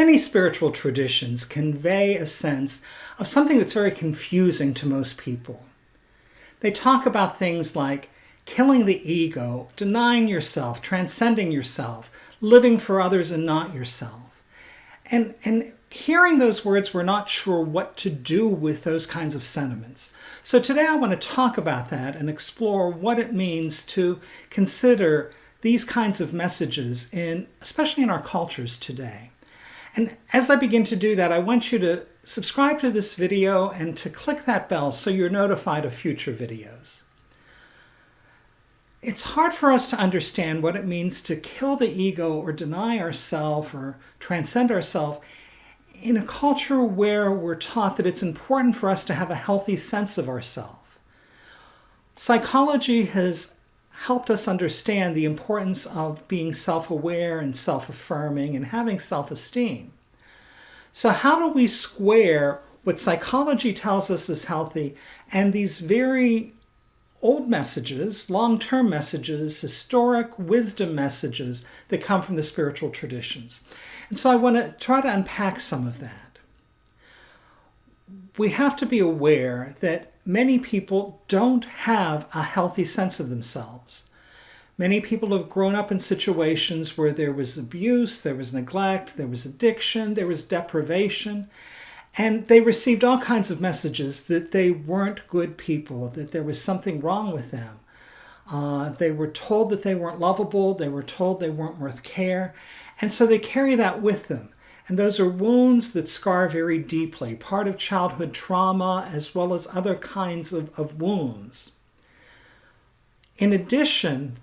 Many spiritual traditions convey a sense of something that's very confusing to most people. They talk about things like killing the ego, denying yourself, transcending yourself, living for others and not yourself. And, and hearing those words, we're not sure what to do with those kinds of sentiments. So today I want to talk about that and explore what it means to consider these kinds of messages, in, especially in our cultures today. And as I begin to do that, I want you to subscribe to this video and to click that bell so you're notified of future videos. It's hard for us to understand what it means to kill the ego or deny ourselves or transcend ourselves in a culture where we're taught that it's important for us to have a healthy sense of ourselves. Psychology has helped us understand the importance of being self-aware and self-affirming and having self-esteem. So how do we square what psychology tells us is healthy and these very old messages, long-term messages, historic wisdom messages that come from the spiritual traditions? And so I want to try to unpack some of that. We have to be aware that many people don't have a healthy sense of themselves. Many people have grown up in situations where there was abuse, there was neglect, there was addiction, there was deprivation, and they received all kinds of messages that they weren't good people, that there was something wrong with them. Uh, they were told that they weren't lovable, they were told they weren't worth care, and so they carry that with them. And those are wounds that scar very deeply, part of childhood trauma as well as other kinds of, of wounds. In addition,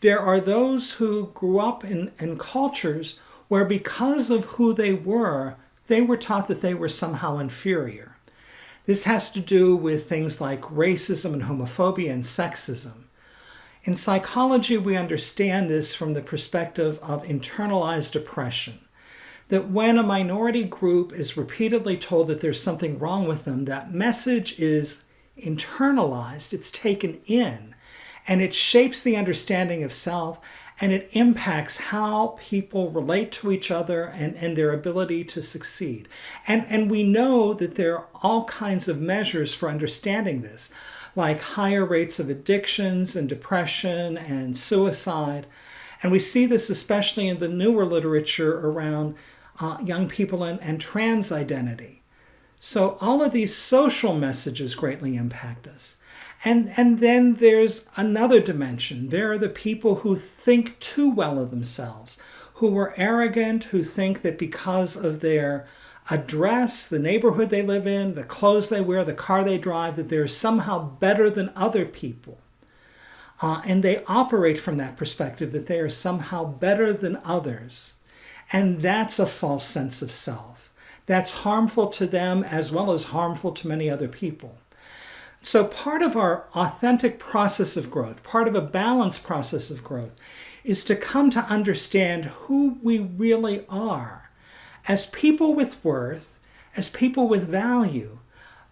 there are those who grew up in, in cultures where because of who they were, they were taught that they were somehow inferior. This has to do with things like racism and homophobia and sexism. In psychology, we understand this from the perspective of internalized oppression that when a minority group is repeatedly told that there's something wrong with them, that message is internalized, it's taken in, and it shapes the understanding of self and it impacts how people relate to each other and, and their ability to succeed. And, and we know that there are all kinds of measures for understanding this, like higher rates of addictions and depression and suicide. And we see this especially in the newer literature around uh, young people and, and trans identity. So all of these social messages greatly impact us. And, and then there's another dimension. There are the people who think too well of themselves, who are arrogant, who think that because of their address, the neighborhood they live in, the clothes they wear, the car they drive, that they're somehow better than other people. Uh, and they operate from that perspective, that they are somehow better than others. And that's a false sense of self. That's harmful to them as well as harmful to many other people. So part of our authentic process of growth, part of a balanced process of growth, is to come to understand who we really are as people with worth, as people with value,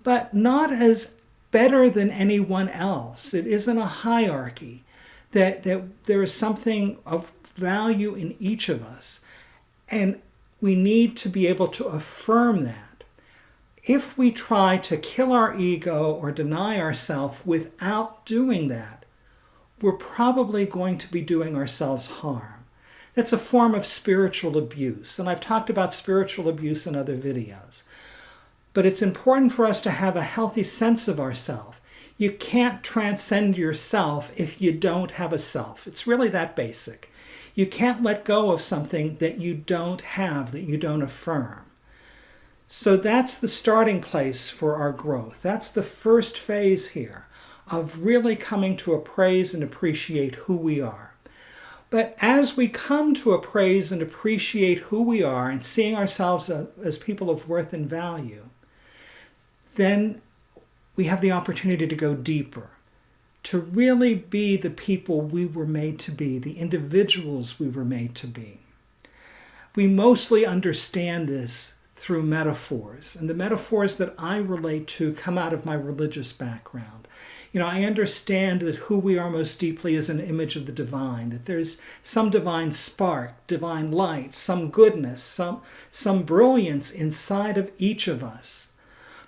but not as better than anyone else. It isn't a hierarchy, that, that there is something of value in each of us. And we need to be able to affirm that. If we try to kill our ego or deny ourselves without doing that, we're probably going to be doing ourselves harm. That's a form of spiritual abuse, and I've talked about spiritual abuse in other videos. But it's important for us to have a healthy sense of ourself. You can't transcend yourself if you don't have a self. It's really that basic. You can't let go of something that you don't have, that you don't affirm. So that's the starting place for our growth. That's the first phase here of really coming to appraise and appreciate who we are. But as we come to appraise and appreciate who we are and seeing ourselves as people of worth and value, then we have the opportunity to go deeper to really be the people we were made to be, the individuals we were made to be. We mostly understand this through metaphors, and the metaphors that I relate to come out of my religious background. You know, I understand that who we are most deeply is an image of the divine, that there's some divine spark, divine light, some goodness, some, some brilliance inside of each of us.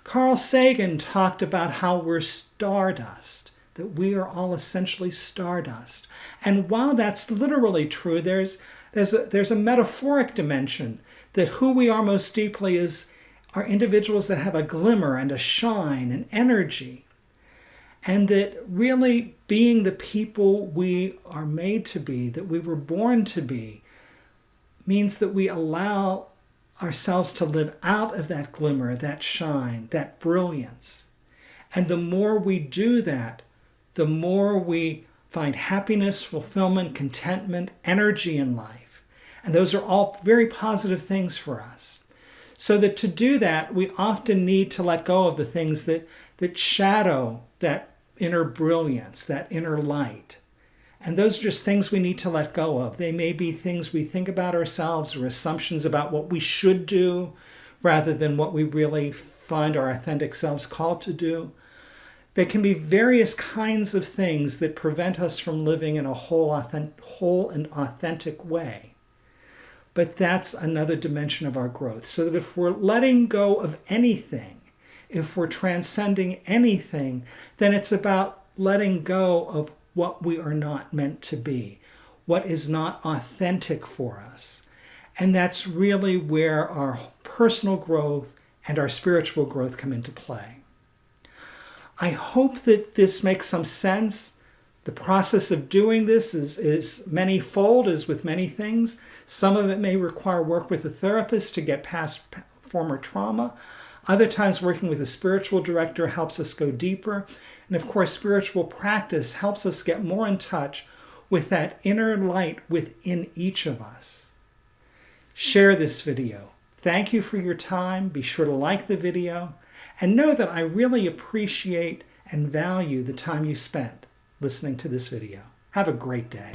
Carl Sagan talked about how we're stardust, that we are all essentially stardust. And while that's literally true, there's, there's, a, there's a metaphoric dimension that who we are most deeply is are individuals that have a glimmer and a shine and energy. And that really being the people we are made to be, that we were born to be, means that we allow ourselves to live out of that glimmer, that shine, that brilliance. And the more we do that, the more we find happiness, fulfillment, contentment, energy in life. And those are all very positive things for us. So that to do that, we often need to let go of the things that, that shadow that inner brilliance, that inner light. And those are just things we need to let go of. They may be things we think about ourselves or assumptions about what we should do rather than what we really find our authentic selves called to do. There can be various kinds of things that prevent us from living in a whole, authentic, whole and authentic way. But that's another dimension of our growth. So that if we're letting go of anything, if we're transcending anything, then it's about letting go of what we are not meant to be, what is not authentic for us. And that's really where our personal growth and our spiritual growth come into play. I hope that this makes some sense. The process of doing this is, is many-fold, as with many things. Some of it may require work with a therapist to get past former trauma. Other times working with a spiritual director helps us go deeper. And of course, spiritual practice helps us get more in touch with that inner light within each of us. Share this video. Thank you for your time. Be sure to like the video and know that I really appreciate and value the time you spent listening to this video. Have a great day.